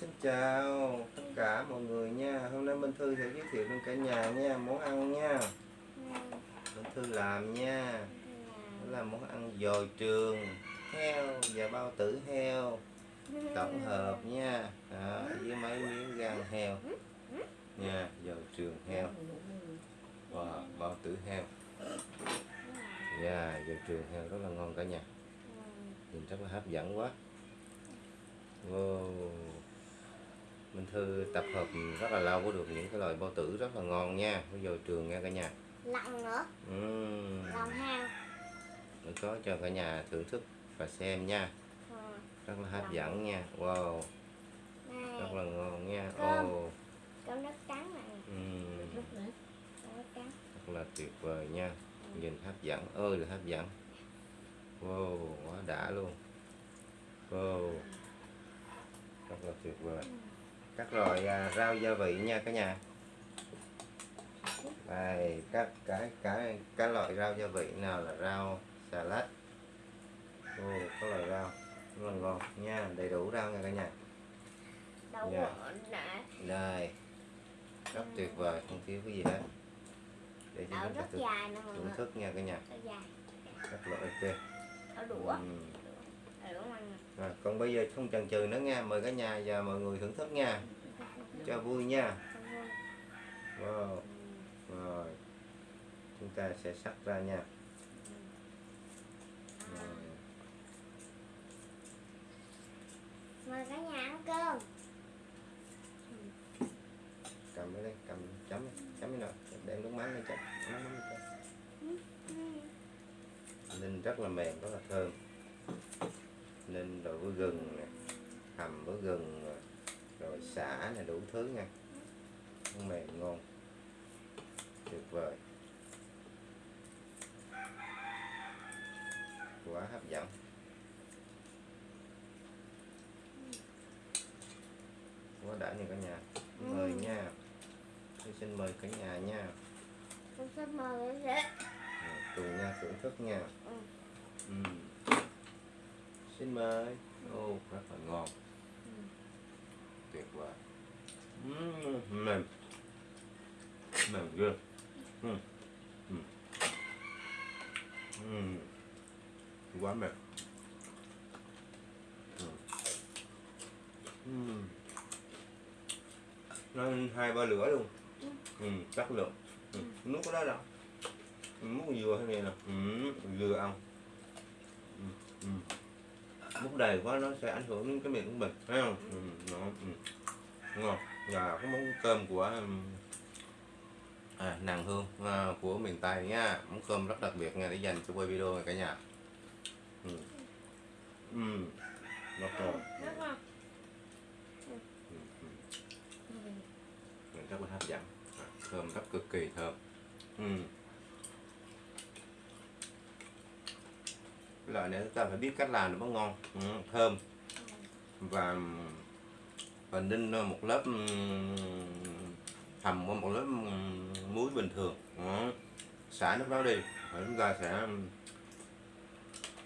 xin chào tất cả mọi người nha. Hôm nay Minh Thư sẽ giới thiệu đến cả nhà nha Món ăn nha. Minh Thư làm nha. Đó là món ăn dồi trường heo và bao tử heo tổng hợp nha. Đó, với mấy miếng gan heo. Nha dồi trường heo. Và bao tử heo. Dạ dồi trường heo rất là ngon cả nhà. Nhìn rất là hấp dẫn quá. Wow. Minh Thư tập hợp rất là lâu có được những cái loại bao tử rất là ngon nha. Bây giờ trường nha cả nhà. Lòng nữa. Uhm. lòng heo để có cho cả nhà thưởng thức và xem nha. Ừ. rất là hấp dẫn nha. Wow. Này. Rất là ngon nha. Cơm. oh. cơm đất trắng này. Uhm. đất trắng. Rất là tuyệt vời nha. Nhìn hấp dẫn ơi là hấp dẫn. Wow quá đã luôn. Wow. Rất là tuyệt vời các loại à, rau gia vị nha cả nhà. Đây các cái cái các loại rau gia vị nào là rau xà lách ô có loại rau rất là ngon. Nha đầy đủ rau nha cả nhà. Đậu Dạ. đây rất tuyệt vời không thiếu cái gì hết. Để cho chúng ta thưởng thức nha cả nhà. Rất rất là ok. Đũa. Rồi, còn bây giờ không chần chừ nữa nha. Mời cả nhà và mọi người thưởng thức nha. Cho vui nha. Wow. Rồi. Chúng ta sẽ sắc ra nha. Rồi. mời cả nhà ăn cơm. Cầm cái đây cầm chấm chấm cái nào. Đem nước mắm lên chấm mắm lên chấm ninh rất là mềm rất là thơm ninh rồi với gừng nè hầm với gừng nè, rồi xả này đủ thứ nha. Nó mềm ngon. Tuyệt vời. Quá hấp dẫn. Quá đã nha cả nhà. Mời nha. Tôi xin mời cả nhà nha. Con xin mời Rồi, cùng nha thưởng thức nha. Ừ. Ừm. Xin mời ô rất là ngon tuyệt vời Ừm, mềm mềm ghê Ừm. Ừm. Ừm. quá mềm. Ừm. nó hai ba lửa luôn ừ, chất lượng ừ. nước có đó đâu ừ, múc dừa thế này nè ừ, dừa ăn ừ, ừ. Múc đầy quá nó sẽ ảnh hưởng đến cái miệng của mình thấy không ừ, nó, ừ. ngon và cái món cơm của um, à, nàng hương à, của miền tây nha món cơm rất đặc biệt nha để dành cho quay video này cả nhà ừ. Ừ. rất ngon ừ. Ừ. rất là hấp dẫn à, thơm rất cực kỳ thơm ừ. Cái loại này chúng ta phải biết cách làm nó mới ngon. Ừ, thơm. Và và ninh một lớp ừ, thầm hầm qua một lớp ừ, muối bình thường. Ừ, xả nước đó đi. Rồi chúng ta sẽ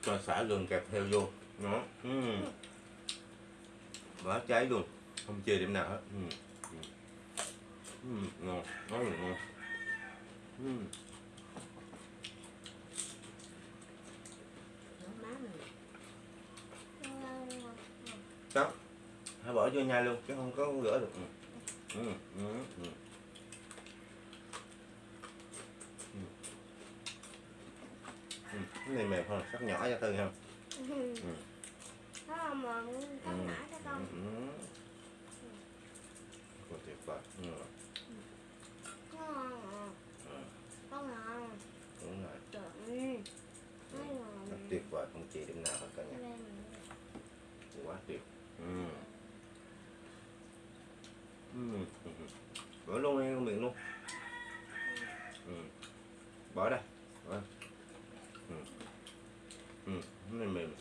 cho xả gừng kẹp theo vô. Nó ừ. cháy luôn. Không chê điểm nào hết. Ừ. Ừ. Ngon. Rất là ngon. Ừ. má mình ngon ngon đó hãy bỏ vô nhai luôn chứ không có rửa được ừ. Ừ. Ừ. Ừ. Ừ. Ừ. cái này mềm hơn sắc nhỏ cho tư không Ừ. Ừ. Nó là mòn con nhỏ cho con Ừ. Là tuyệt vời ừ. ngon Ừ. con ngon đúng rồi ngon rất tuyệt vời không chỉ điểm nào hết cả nhà ừ. Ừ. Ừ. bỏ luôn đi miệng luôn ừ. bỏ đây bỏ. Ừ. Ừ. này mềm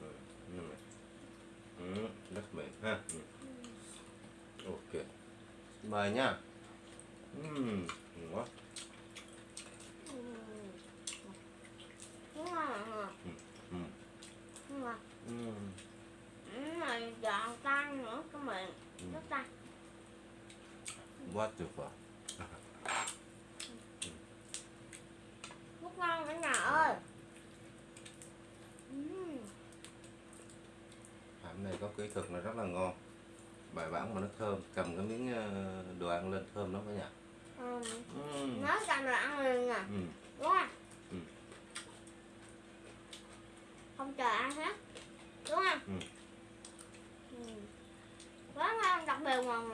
ừ. này mềm ừ. rất mềm ha ừ. ok mời nha ừ. ngon quá Ừ. ngon ngon ừ. Ừ. ừ, này giòn tan nữa cái miệng Ừ. rất tan quá tuyệt vời rất ngon cả nhà ơi ừ. hãm này có kỹ thuật là rất là ngon bài bản mà nó thơm cầm cái miếng ờ, đồ ăn lên thơm lắm cả nhà Ừ. Ừm. nói cầm là ăn liền nè Ừ. đúng không Ừ. không chờ ăn hết đúng không Ừ. ừ. quá ngon đặc biệt mà Ừ.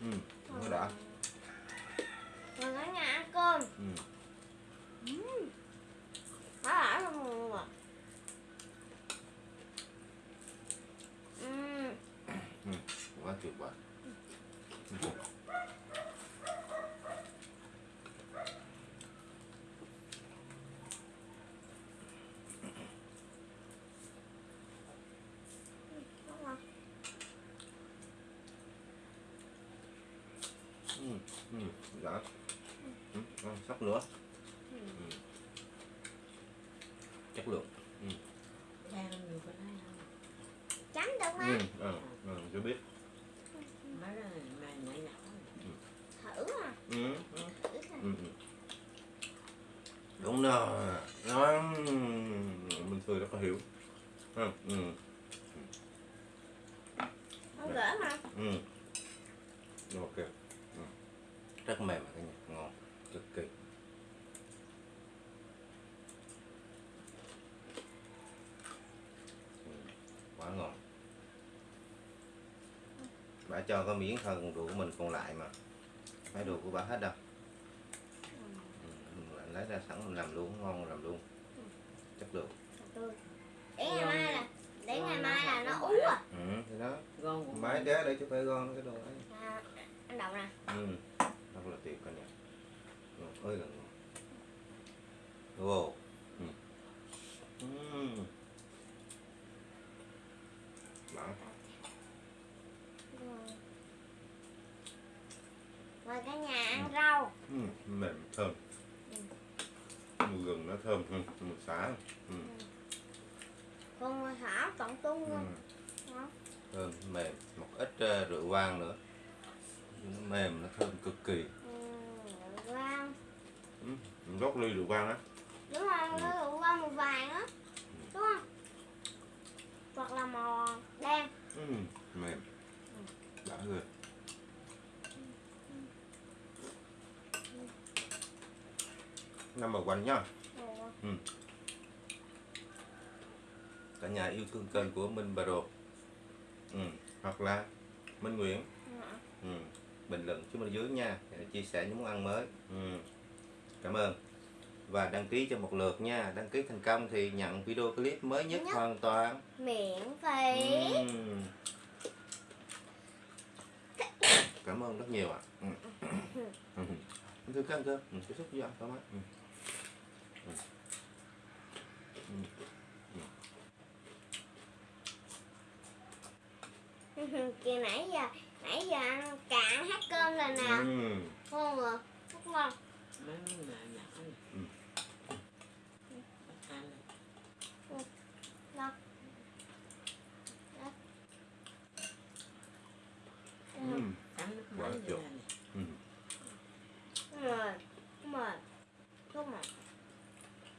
Ừ. Ừ. nó đã Rồi cả nhà ăn cơm ừ. Ừm. Quá đã luôn rồi Ừm. quá tuyệt vời Ừ. Đúng rồi. Ừ. Ừ. đã ừ. ngon, sắp nữa Ừ. ừ. chất lượng cái này không? Chấm được ừ. ờ ờ chưa biết Mấy cái này mà nhỏ nhỏ Thử mà ừ. Ừ. Thử Ừ. ừ. đúng rồi nó mình cười rất là hiểu ừ. Ừ. Không gỡ mà Ừ. ok ừ. Rất mềm mà cả nhà ngon cực kỳ. Ừ, quá ngon. Bà cho có miếng phần đồ của mình còn lại mà. Phải đồ của bà hết đâu. Ừ. mình lấy ra sẵn mình làm luôn ngon làm luôn. Chất lượng. Để ngày mai là Để ngày mai là nó ú à ừ thì đó. Của máy đế để cho phải ngon cái đồ ấy. À, Anh đậu nè. Ừ rất là tuyệt cả nhà ngon ơi là ngon wow ừ. Ừ. Đã. Rồi. Rồi cả nhà ăn rau Ừ. mềm thơm mùi gừng nó thơm hơn mùi xả ừ. Còn ngoài thả tổng tung Ừ. thơm mềm một ít ờ, rượu vang nữa nó mềm nó thơm cực kỳ Ừ, rau ừ. gốc ly rượu vang á Đúng rồi, nó rượu qua màu vàng á Đúng không? Hoặc là màu đen ừ. mềm đã rồi number one nhá Rồi. cả nhà yêu thương kênh của Minh Bà Đồ ừ. hoặc là Minh Nguyễn ừ. Bình luận xuống bên dưới nha chia sẻ những món ăn mới ừ. cảm ơn và đăng ký cho một lượt nha đăng ký thành công thì nhận video clip mới nhất Nhất. hoàn toàn Miễn phí ừ. cảm ơn rất nhiều ạ ừ. ừ. thưa các anh cơ ừ. tiếp xúc với anh thoải mái ừ. Ừ. Ừ. Kìa nãy giờ giờ ăn cạn hết cơm rồi nè Ừ. Ngon rồi Rất ngon Ừ. Ăn Ừ. Nước Quá chục. Ừ. Ừ, cắn này.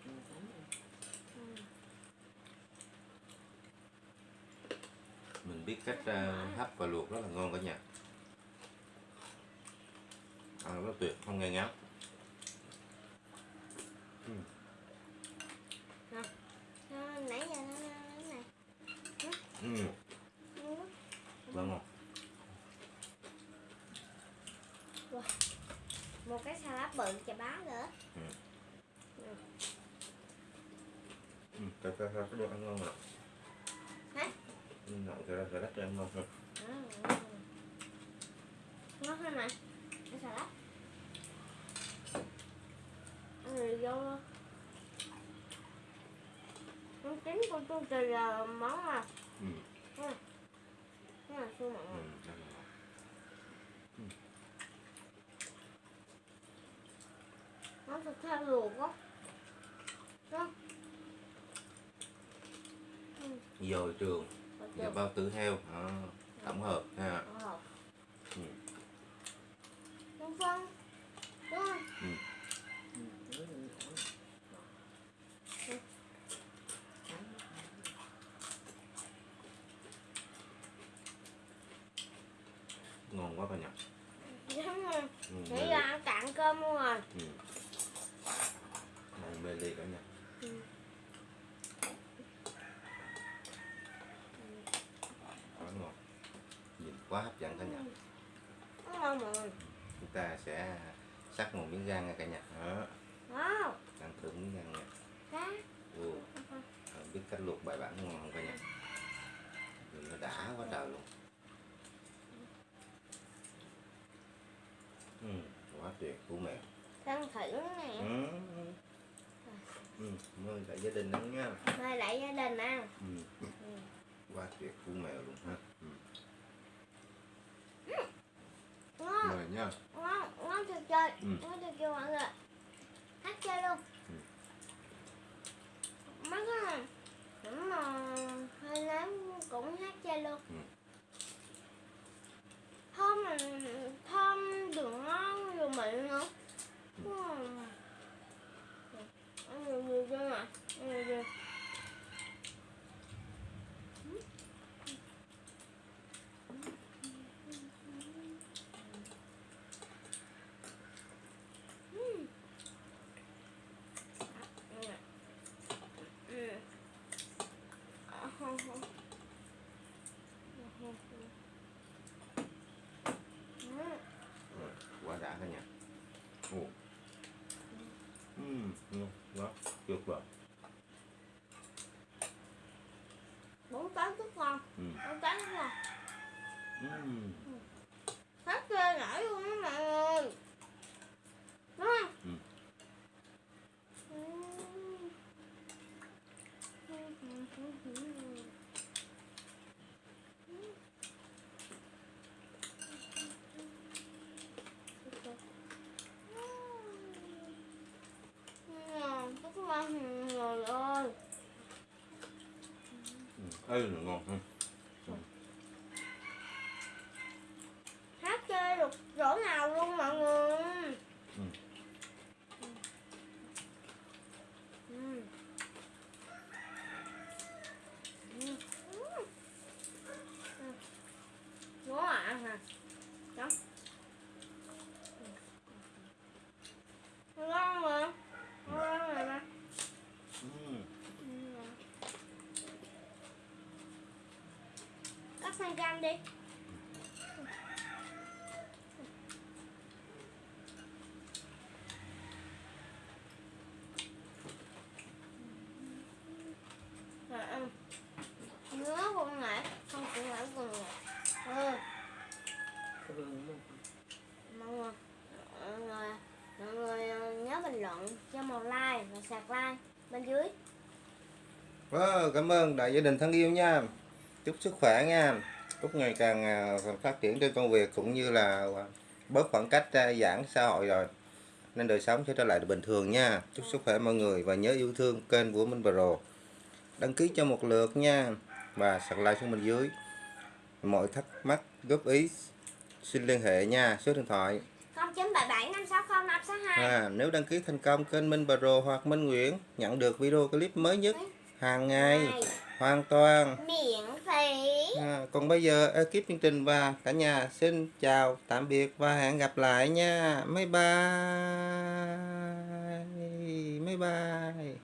Ừ. mình biết cách uh, hấp và luộc rất là ngon cả nhà ăn rất tuyệt không nghe ngán Nó- Nãy giờ nó nó này ừ. Ừ. rất ngon Một cái salad bự chà bá nữa ừ. cái cái cái đồ ăn ngon rồi Hả? ừ. cái cái đất ăn ngon hơn Ừ. Ngon hơn mà Cái salad Ăn rồi vô luôn. Trứng con tu từ là món mà ừ. cái là su mặn Ừ. ngọt. rất là ngon. món thịt heo luộc á dồi trường. Và bao tử heo. À, tổng hợp ha. Tổng hợp. Ừ. đúng không đúng không Ừ, nó là nhỏ. ngon quá bà nhỉ đúng không ừ, mê nãy ly. giờ ăn cạn cơm luôn rồi Ừ. ngon mê ly cả nhà Ừ. quá ngon nhìn quá hấp dẫn cả nhà. Ngon rồi chúng ta sẽ sắc một miếng gan nha cả nhà. Đó. Ăn thử miếng gan nha. Đó Ồ, không biết cách luộc bài bản ngon không cả nhà? Nhìn nó đã quá trời luôn. Ừ, quá tuyệt của mẹ. Thân thử nè. Ừ. Ừ, mời cả gia đình ăn nha. Mời lại gia đình ăn. Ừ. Ừ. quá tuyệt của mèo luôn ha. Ừ. ngon mời nha. Ngon ngon thật chơi Ừ. ngon thật chơi mọi người. Hát chơi luôn. Ừ. mấy cái này cũng mà hơi ném cũng hát chơi luôn. Ừ. thơm mà thơm đường ngon rồi mịn nữa. Ừ. Ăn nhiều nhiều chưa nè ăn nhiều nhiều Rồi, quá đã cả nhà ồ ừ, ngon quá tuyệt vời bốn cái rất ngon ừ. bốn cái rất ngon Ừ. hết chơi nổi luôn đó mọi người đúng không Ừ. Rất ngon người ơi Ừ. ê là ngon ha hát chơi được chỗ nào luôn mọi người Ừ. Ừ. Ừ. Ừ. Ngon à hả? Đó. Ngon mà. Ngon rồi mà. ba Cắt sang cam đi. Rồi ăn. Nhớ con ngại, không cũng ngại con ngại. Ừ, Cái vườn mà. mọi người, mọi người, mọi người ờ, cho một like và sạc like bên dưới. Wow, cảm ơn đại gia đình thân yêu nha. Chúc sức khỏe nha. Chúc ngày càng à, phát triển trên công việc cũng như là à, bớt khoảng cách à, giãn xã hội rồi. Nên đời sống sẽ trở lại bình thường nha. Chúc sức khỏe mọi người và nhớ yêu thương kênh của Minh Pro. Đăng ký cho một lượt nha và sạc like xuống bên dưới. Mọi thắc mắc góp ý xin liên hệ nha. Số điện thoại à, nếu đăng ký thành công kênh Minh Pro hoặc Minh Nguyễn nhận được video clip mới nhất hàng ngày hoàn toàn miễn phí. À, còn bây giờ ekip chương trình và cả nhà xin chào tạm biệt và hẹn gặp lại nha. Bye bye. Bye bye.